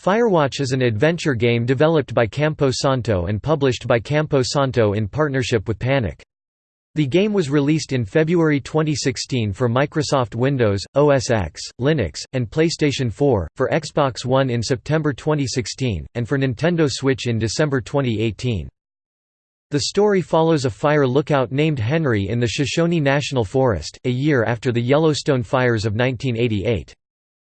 Firewatch is an adventure game developed by Campo Santo and published by Campo Santo in partnership with Panic. The game was released in February 2016 for Microsoft Windows, OS X, Linux, and PlayStation 4, for Xbox One in September 2016, and for Nintendo Switch in December 2018. The story follows a fire lookout named Henry in the Shoshone National Forest, a year after the Yellowstone fires of 1988.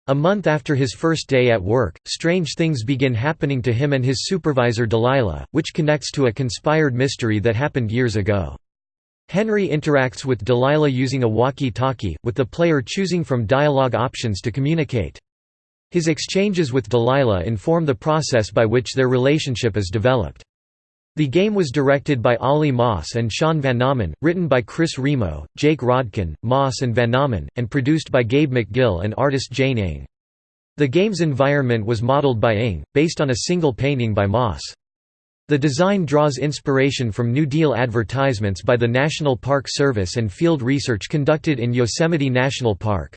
A month after his first day at work, strange things begin happening to him and his supervisor Delilah, which connects to a conspired mystery that happened years ago. Henry interacts with Delilah using a walkie-talkie, with the player choosing from dialogue options to communicate. His exchanges with Delilah inform the process by which their relationship is developed. The game was directed by Ollie Moss and Sean Van Vanaman, written by Chris Remo, Jake Rodkin, Moss and Van Vanaman, and produced by Gabe McGill and artist Jane Ng. The game's environment was modeled by Ng, based on a single painting by Moss. The design draws inspiration from New Deal advertisements by the National Park Service and field research conducted in Yosemite National Park.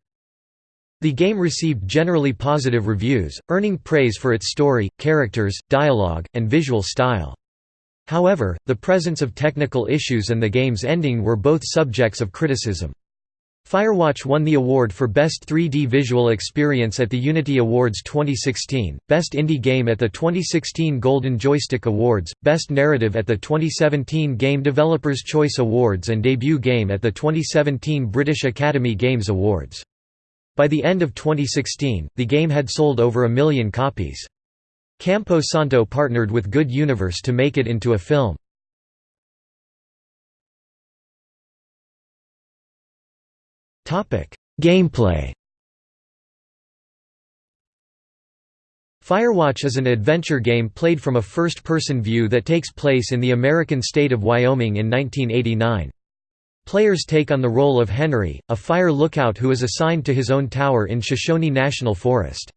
The game received generally positive reviews, earning praise for its story, characters, dialogue, and visual style. However, the presence of technical issues and the game's ending were both subjects of criticism. Firewatch won the award for Best 3D Visual Experience at the Unity Awards 2016, Best Indie Game at the 2016 Golden Joystick Awards, Best Narrative at the 2017 Game Developers Choice Awards and Debut Game at the 2017 British Academy Games Awards. By the end of 2016, the game had sold over a million copies. Campo Santo partnered with Good Universe to make it into a film. Gameplay Firewatch is an adventure game played from a first-person view that takes place in the American state of Wyoming in 1989. Players take on the role of Henry, a fire lookout who is assigned to his own tower in Shoshone National Forest.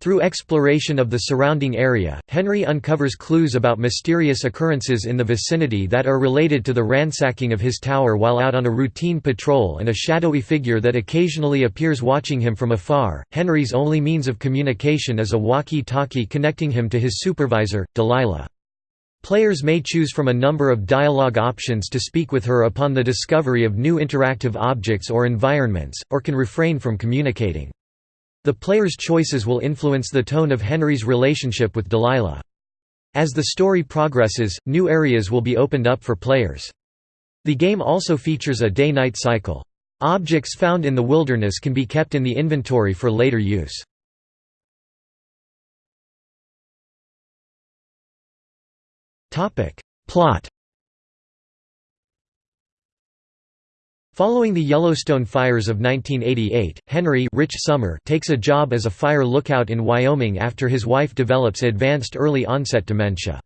Through exploration of the surrounding area, Henry uncovers clues about mysterious occurrences in the vicinity that are related to the ransacking of his tower while out on a routine patrol and a shadowy figure that occasionally appears watching him from afar. Henry's only means of communication is a walkie talkie connecting him to his supervisor, Delilah. Players may choose from a number of dialogue options to speak with her upon the discovery of new interactive objects or environments, or can refrain from communicating. The player's choices will influence the tone of Henry's relationship with Delilah. As the story progresses, new areas will be opened up for players. The game also features a day-night cycle. Objects found in the wilderness can be kept in the inventory for later use. Plot Following the Yellowstone fires of 1988, Henry Rich Sommer takes a job as a fire lookout in Wyoming after his wife develops advanced early-onset dementia.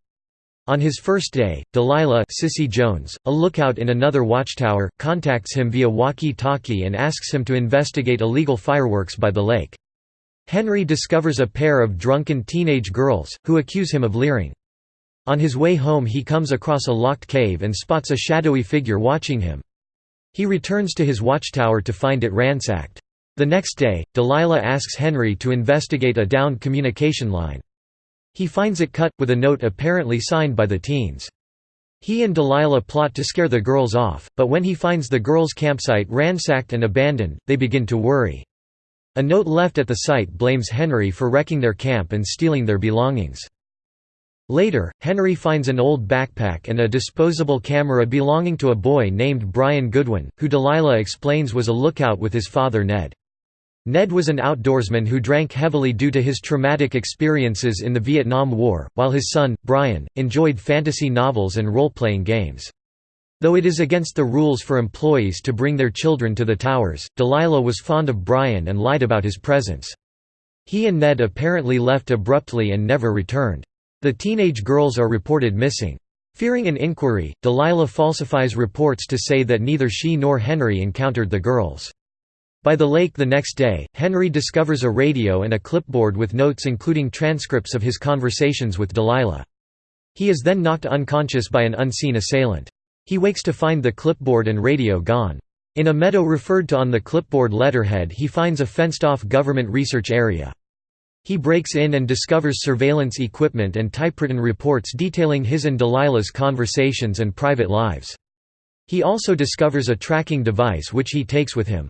On his first day, Delilah Cissy Jones, a lookout in another watchtower, contacts him via walkie-talkie and asks him to investigate illegal fireworks by the lake. Henry discovers a pair of drunken teenage girls, who accuse him of leering. On his way home he comes across a locked cave and spots a shadowy figure watching him. He returns to his watchtower to find it ransacked. The next day, Delilah asks Henry to investigate a downed communication line. He finds it cut, with a note apparently signed by the teens. He and Delilah plot to scare the girls off, but when he finds the girls' campsite ransacked and abandoned, they begin to worry. A note left at the site blames Henry for wrecking their camp and stealing their belongings. Later, Henry finds an old backpack and a disposable camera belonging to a boy named Brian Goodwin, who Delilah explains was a lookout with his father Ned. Ned was an outdoorsman who drank heavily due to his traumatic experiences in the Vietnam War, while his son, Brian, enjoyed fantasy novels and role-playing games. Though it is against the rules for employees to bring their children to the towers, Delilah was fond of Brian and lied about his presence. He and Ned apparently left abruptly and never returned. The teenage girls are reported missing. Fearing an inquiry, Delilah falsifies reports to say that neither she nor Henry encountered the girls. By the lake the next day, Henry discovers a radio and a clipboard with notes including transcripts of his conversations with Delilah. He is then knocked unconscious by an unseen assailant. He wakes to find the clipboard and radio gone. In a meadow referred to on the clipboard letterhead he finds a fenced-off government research area. He breaks in and discovers surveillance equipment and typewritten reports detailing his and Delilah's conversations and private lives. He also discovers a tracking device which he takes with him.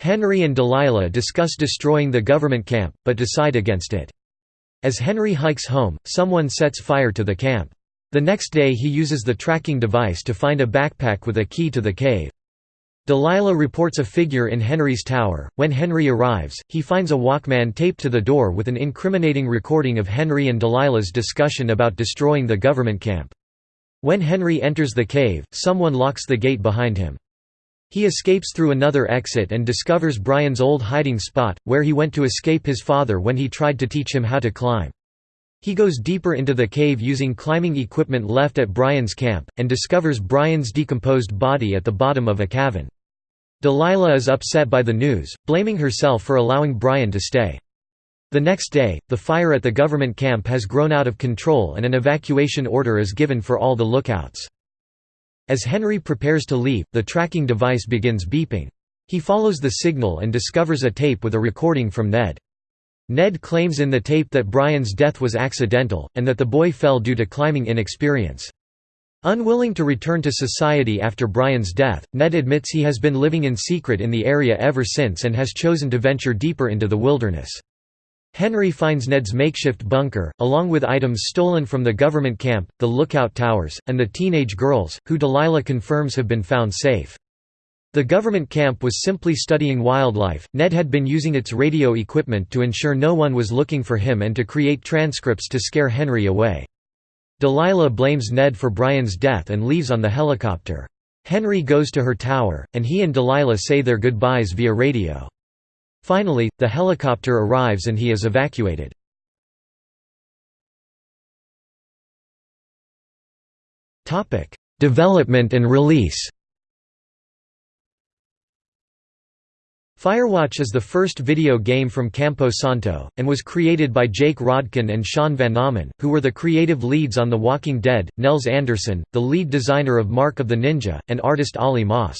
Henry and Delilah discuss destroying the government camp, but decide against it. As Henry hikes home, someone sets fire to the camp. The next day he uses the tracking device to find a backpack with a key to the cave. Delilah reports a figure in Henry's tower. When Henry arrives, he finds a Walkman taped to the door with an incriminating recording of Henry and Delilah's discussion about destroying the government camp. When Henry enters the cave, someone locks the gate behind him. He escapes through another exit and discovers Brian's old hiding spot, where he went to escape his father when he tried to teach him how to climb. He goes deeper into the cave using climbing equipment left at Brian's camp, and discovers Brian's decomposed body at the bottom of a cavern. Delilah is upset by the news, blaming herself for allowing Brian to stay. The next day, the fire at the government camp has grown out of control and an evacuation order is given for all the lookouts. As Henry prepares to leave, the tracking device begins beeping. He follows the signal and discovers a tape with a recording from Ned. Ned claims in the tape that Brian's death was accidental, and that the boy fell due to climbing inexperience. Unwilling to return to society after Brian's death, Ned admits he has been living in secret in the area ever since and has chosen to venture deeper into the wilderness. Henry finds Ned's makeshift bunker, along with items stolen from the government camp, the lookout towers, and the teenage girls, who Delilah confirms have been found safe. The government camp was simply studying wildlife. Ned had been using its radio equipment to ensure no one was looking for him and to create transcripts to scare Henry away. Delilah blames Ned for Brian's death and leaves on the helicopter. Henry goes to her tower, and he and Delilah say their goodbyes via radio. Finally, the helicopter arrives and he is evacuated. Development and release Firewatch is the first video game from Campo Santo, and was created by Jake Rodkin and Sean Van Vanaman, who were the creative leads on The Walking Dead, Nels Anderson, the lead designer of Mark of the Ninja, and artist Ollie Moss.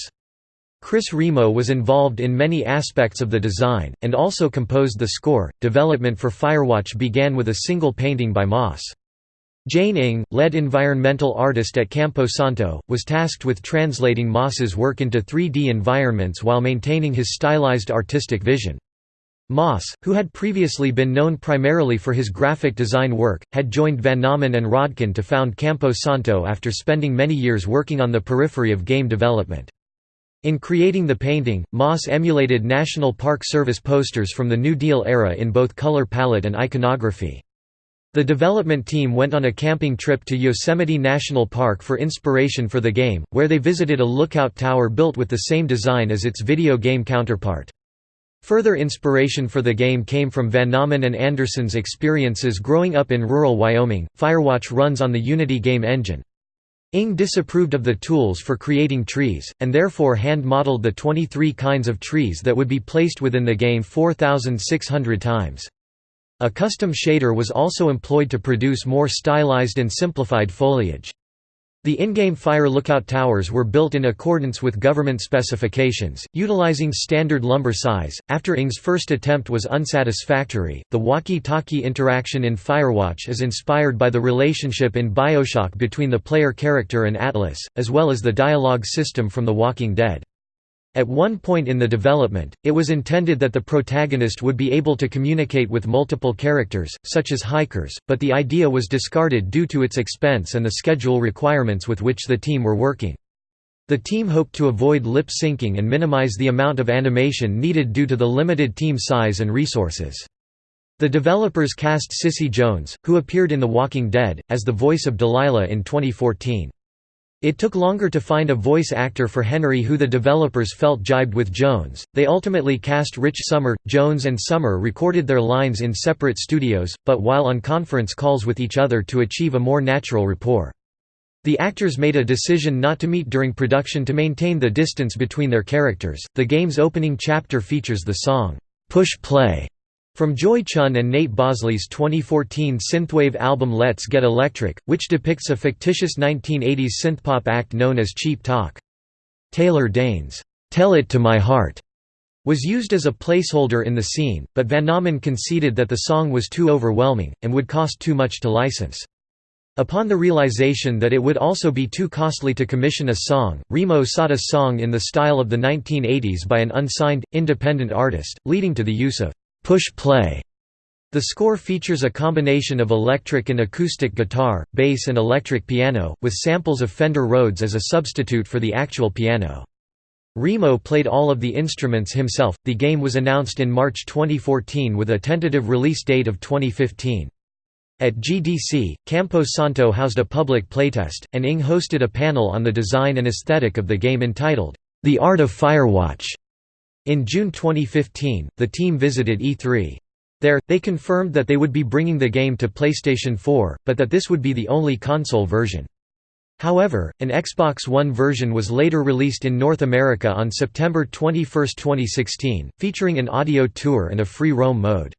Chris Remo was involved in many aspects of the design, and also composed the score. Development for Firewatch began with a single painting by Moss. Jane Ng, lead environmental artist at Campo Santo, was tasked with translating Moss's work into 3D environments while maintaining his stylized artistic vision. Moss, who had previously been known primarily for his graphic design work, had joined Vanaman and Rodkin to found Campo Santo after spending many years working on the periphery of game development. In creating the painting, Moss emulated National Park Service posters from the New Deal era in both color palette and iconography. The development team went on a camping trip to Yosemite National Park for inspiration for the game, where they visited a lookout tower built with the same design as its video game counterpart. Further inspiration for the game came from Vanaman and Anderson's experiences growing up in rural Wyoming. Firewatch runs on the Unity game engine. Ng disapproved of the tools for creating trees, and therefore hand-modeled the 23 kinds of trees that would be placed within the game 4,600 times. A custom shader was also employed to produce more stylized and simplified foliage. The in-game fire lookout towers were built in accordance with government specifications, utilizing standard lumber size. After Ng's first attempt was unsatisfactory, the walkie-talkie interaction in Firewatch is inspired by the relationship in BioShock between the player character and Atlas, as well as the dialogue system from The Walking Dead. At one point in the development, it was intended that the protagonist would be able to communicate with multiple characters, such as hikers, but the idea was discarded due to its expense and the schedule requirements with which the team were working. The team hoped to avoid lip syncing and minimize the amount of animation needed due to the limited team size and resources. The developers cast Cissy Jones, who appeared in The Walking Dead, as the voice of Delilah in 2014. It took longer to find a voice actor for Henry who the developers felt jibed with Jones. They ultimately cast Rich Sommer. Jones and Sommer recorded their lines in separate studios, but while on conference calls with each other to achieve a more natural rapport. The actors made a decision not to meet during production to maintain the distance between their characters. The game's opening chapter features the song, Push Play from Joy Chun and Nate Bosley's 2014 synthwave album Let's Get Electric, which depicts a fictitious 1980s synthpop act known as Cheap Talk. Taylor Dayne's, "'Tell It to My Heart' was used as a placeholder in the scene, but Vanaman conceded that the song was too overwhelming, and would cost too much to license. Upon the realization that it would also be too costly to commission a song, Remo sought a song in the style of the 1980s by an unsigned, independent artist, leading to the use of push-play. The score features a combination of electric and acoustic guitar, bass and electric piano, with samples of Fender Rhodes as a substitute for the actual piano. Remo played all of the instruments himself. The game was announced in March 2014 with a tentative release date of 2015. At GDC, Campo Santo housed a public playtest, and Ng hosted a panel on the design and aesthetic of the game entitled, The Art of Firewatch. In June 2015, the team visited E3. There, they confirmed that they would be bringing the game to PlayStation 4, but that this would be the only console version. However, an Xbox One version was later released in North America on September 21, 2016, featuring an audio tour and a free roam mode.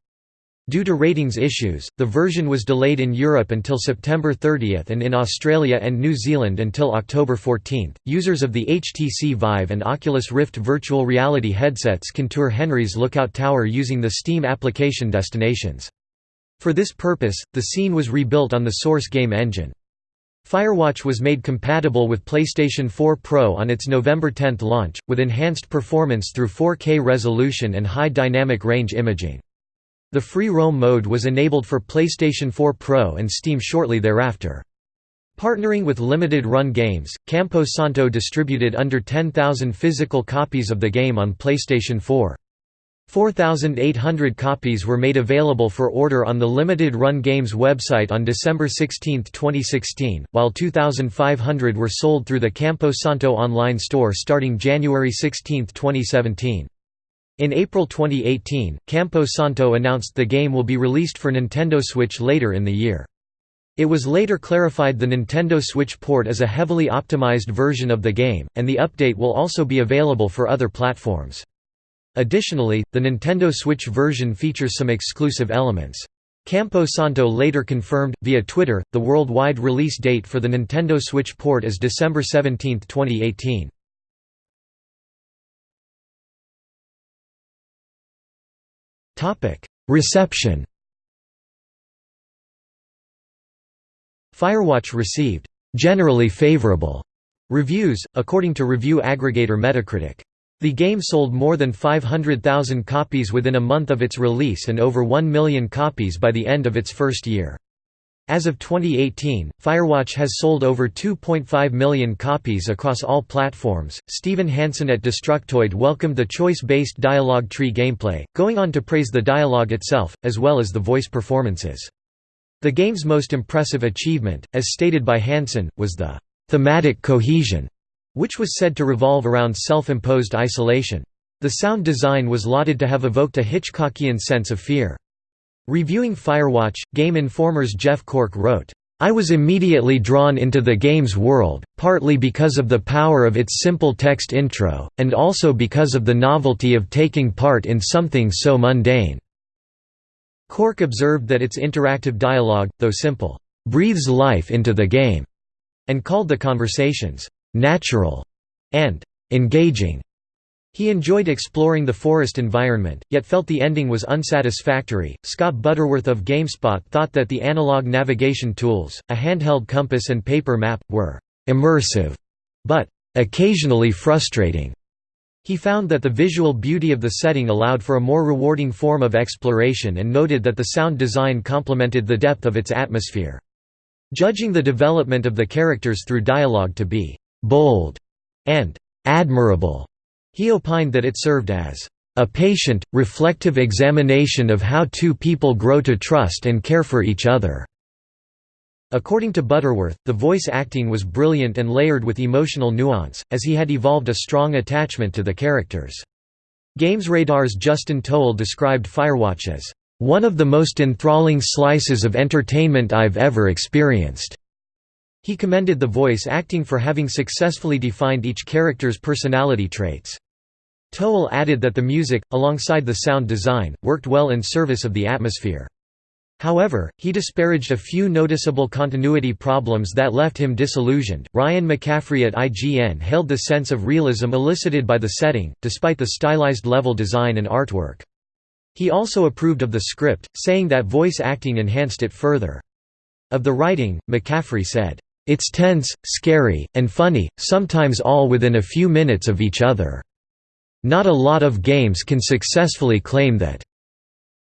Due to ratings issues, the version was delayed in Europe until September 30 and in Australia and New Zealand until October 14. Users of the HTC Vive and Oculus Rift virtual reality headsets can tour Henry's Lookout Tower using the Steam application destinations. For this purpose, the scene was rebuilt on the source game engine. Firewatch was made compatible with PlayStation 4 Pro on its November 10 launch, with enhanced performance through 4K resolution and high dynamic range imaging. The free roam mode was enabled for PlayStation 4 Pro and Steam shortly thereafter. Partnering with Limited Run Games, Campo Santo distributed under 10,000 physical copies of the game on PlayStation 4. 4,800 copies were made available for order on the Limited Run Games website on December 16, 2016, while 2,500 were sold through the Campo Santo online store starting January 16, 2017. In April 2018, Campo Santo announced the game will be released for Nintendo Switch later in the year. It was later clarified the Nintendo Switch port is a heavily optimized version of the game, and the update will also be available for other platforms. Additionally, the Nintendo Switch version features some exclusive elements. Campo Santo later confirmed, via Twitter, the worldwide release date for the Nintendo Switch port is December 17, 2018. Reception Firewatch received generally favorable reviews, according to review aggregator Metacritic. The game sold more than 500,000 copies within a month of its release and over 1 million copies by the end of its first year. As of 2018, Firewatch has sold over 2.5 million copies across all platforms. Steven Hansen at Destructoid welcomed the choice based dialogue tree gameplay, going on to praise the dialogue itself, as well as the voice performances. The game's most impressive achievement, as stated by Hansen, was the thematic cohesion which was said to revolve around self-imposed isolation. The sound design was lauded to have evoked a Hitchcockian sense of fear. Reviewing Firewatch, Game Informer's Jeff Cork wrote, I was immediately drawn into the game's world, partly because of the power of its simple text intro, and also because of the novelty of taking part in something so mundane." Cork observed that its interactive dialogue, though simple, "...breathes life into the game," and called the conversations, natural, and engaging. He enjoyed exploring the forest environment, yet felt the ending was unsatisfactory. Scott Butterworth of GameSpot thought that the analog navigation tools, a handheld compass and paper map, were immersive, but occasionally frustrating. He found that the visual beauty of the setting allowed for a more rewarding form of exploration and noted that the sound design complemented the depth of its atmosphere. Judging the development of the characters through dialogue to be bold, and admirable. He opined that it served as a patient, reflective examination of how two people grow to trust and care for each other. According to Butterworth, the voice acting was brilliant and layered with emotional nuance, as he had evolved a strong attachment to the characters. GamesRadar's Justin Towell described Firewatch as, "...one of the most enthralling slices of entertainment I've ever experienced." He commended the voice acting for having successfully defined each character's personality traits. Towell added that the music, alongside the sound design, worked well in service of the atmosphere. However, he disparaged a few noticeable continuity problems that left him disillusioned. Ryan McCaffrey at IGN hailed the sense of realism elicited by the setting, despite the stylized level design and artwork. He also approved of the script, saying that voice acting enhanced it further. Of the writing, McCaffrey said, "...it's tense, scary, and funny, sometimes all within a few minutes of each other. Not a lot of games can successfully claim that."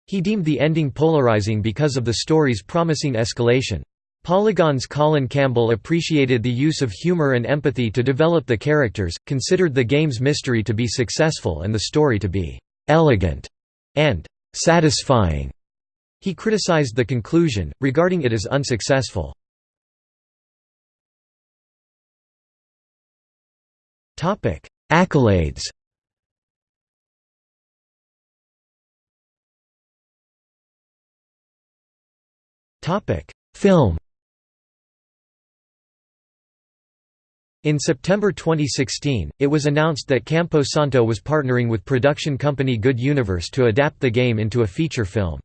He deemed the ending polarizing because of the story's promising escalation. Polygon's Colin Campbell appreciated the use of humor and empathy to develop the characters, considered the game's mystery to be successful and the story to be «elegant» and «satisfying». He criticized the conclusion, regarding it as unsuccessful. Accolades Film In September 2016, it was announced that Campo Santo was partnering with production company Good Universe to adapt the game into a feature film.